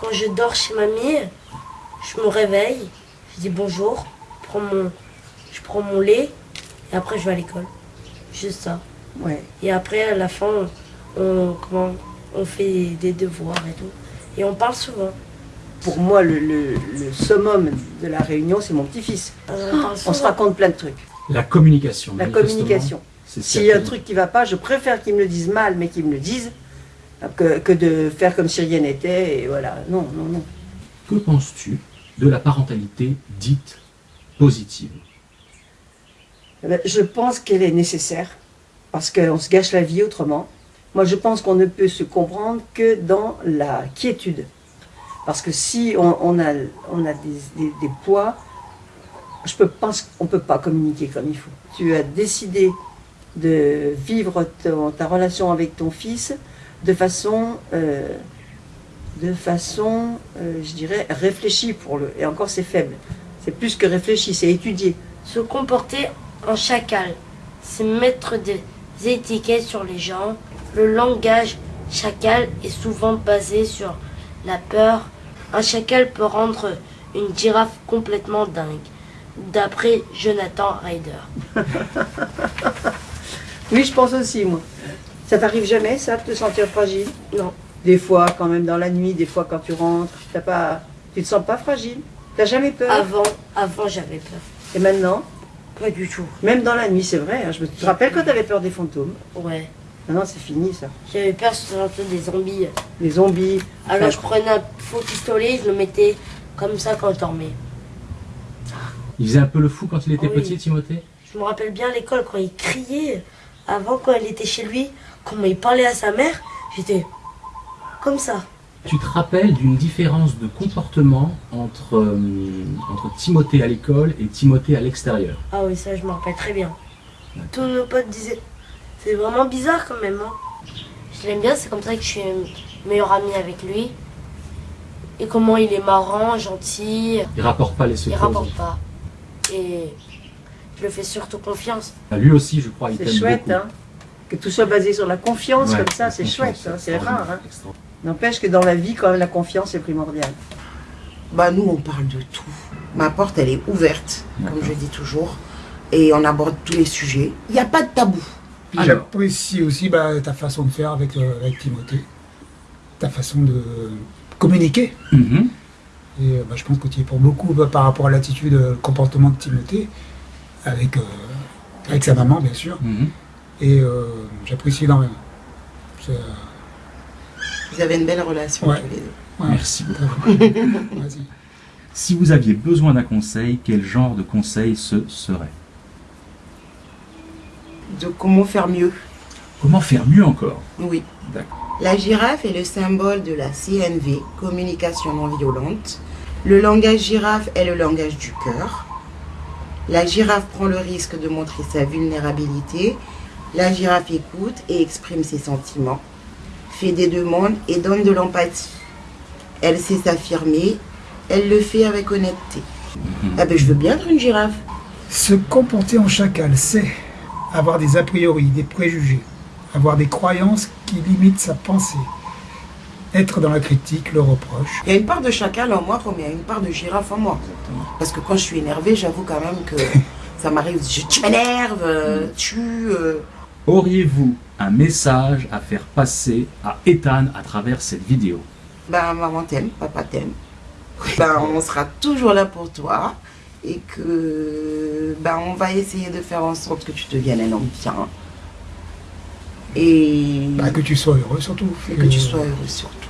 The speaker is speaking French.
quand je dors chez mamie, je me réveille, je dis bonjour, je prends mon, je prends mon lait et après je vais à l'école. Juste ça. Ouais. Et après, à la fin, on, comment, on fait des devoirs et tout. Et on parle souvent. Pour moi, le, le- le summum de la réunion, c'est mon petit-fils. Euh, on se raconte plein de trucs. La communication. La communication. S'il y a un truc qui va pas, je préfère qu'ils me le disent mal, mais qu'ils me le disent, que, que de faire comme si rien n'était. Et voilà. Non, non, non. Que penses-tu de la parentalité dite positive? Eh ben, Je pense qu'elle est nécessaire parce qu'on se gâche la vie autrement. Moi, je pense qu'on ne peut se comprendre que dans la quiétude. Parce que si on, on a, on a des, des- des poids, je pense qu'on ne peut pas communiquer comme il faut. Tu as décidé de vivre ton- ta relation avec ton fils de façon, euh, de façon euh, je dirais, réfléchie pour le. Et encore, c'est faible. C'est plus que réfléchi, c'est étudié. Se comporter en chacal, c'est mettre des étiquettes sur les gens. Le langage chacal est souvent basé sur la peur. Un chacal peut rendre une girafe complètement dingue, d'après Jonathan Ryder. Oui, je pense aussi, moi. Ça t'arrive jamais, ça, de te sentir fragile Non, Des fois, quand même dans la nuit, des fois quand tu rentres, t'as pas, tu te sens pas fragile T'as jamais peur avant, avant j'avais peur. Et maintenant, Pas du tout. même dans la nuit, c'est vrai. hein, je me te rappelle quand t'avais peur des fantômes Ouais. Maintenant, c'est fini, ça. J'avais peur surtout des zombies. Les zombies. Alors Enfin, je prenais un faux pistolet, je le mettais comme ça quand je dormais. Il faisait un peu le fou quand il était Oui. petit, Timothée? Je me rappelle bien à l'école quand il criait. Avant, quand il était chez lui, comment il parlait à sa mère, j'étais comme ça. Tu te rappelles d'une différence de comportement entre, euh, entre Timothée à l'école et Timothée à l'extérieur? Ah oui, ça je me rappelle très bien. Tous nos potes disaient, c'est vraiment bizarre quand même. hein. Je l'aime bien, c'est comme ça que je suis meilleure amie avec lui. Et comment il est marrant, gentil, Il rapporte pas les il secrets. aux rapporte pas. Et je le fais surtout confiance. Lui aussi, je crois, il C'est chouette, beaucoup. hein. Que tout soit basé sur la confiance Ouais, comme ça, c'est chouette, hein, c'est rare. Hein. N'empêche que dans la vie, quand même, la confiance est primordiale. Bah nous on parle de tout. Ma porte elle est ouverte, comme je dis toujours, et on aborde tous les sujets. Il n'y a pas de tabou. Alors. J'apprécie aussi bah, ta façon de faire avec, euh, avec Timothée, ta façon de communiquer. Mhm. Et euh, bah, je pense que tu es pour beaucoup bah, par rapport à l'attitude, euh, le comportement de Timothée, avec, euh, avec sa maman bien sûr. Mhm. Et euh, j'apprécie énormément. Euh, Vous avez une belle relation Ouais. tous les deux. ouais. Merci beaucoup. Si vous aviez besoin d'un conseil, quel genre de conseil ce serait? De comment faire mieux. Comment faire mieux encore? Oui. La girafe est le symbole de la CNV, communication non violente. Le langage girafe est le langage du cœur. La girafe prend le risque de montrer sa vulnérabilité. La girafe écoute et exprime ses sentiments, fait des demandes et donne de l'empathie. Elle sait s'affirmer, elle le fait avec honnêteté. Ah ben je veux bien être une girafe. Se comporter en chacal, c'est avoir des a priori, des préjugés, avoir des croyances qui limitent sa pensée, être dans la critique, le reproche. Il y a une part de chacal en moi comme il y a une part de girafe en moi. Parce que quand je suis énervée, j'avoue quand même que ça m'arrive, je, tu m'énerves, euh, tu... euh, Auriez-vous un message à faire passer à Ethan à travers cette vidéo? Ben maman t'aime, papa t'aime. Ben on sera toujours là pour toi. Et que ben on va essayer de faire en sorte que tu deviennes un homme bien. Et, Bah, que tu sois heureux surtout. et que tu sois heureux surtout.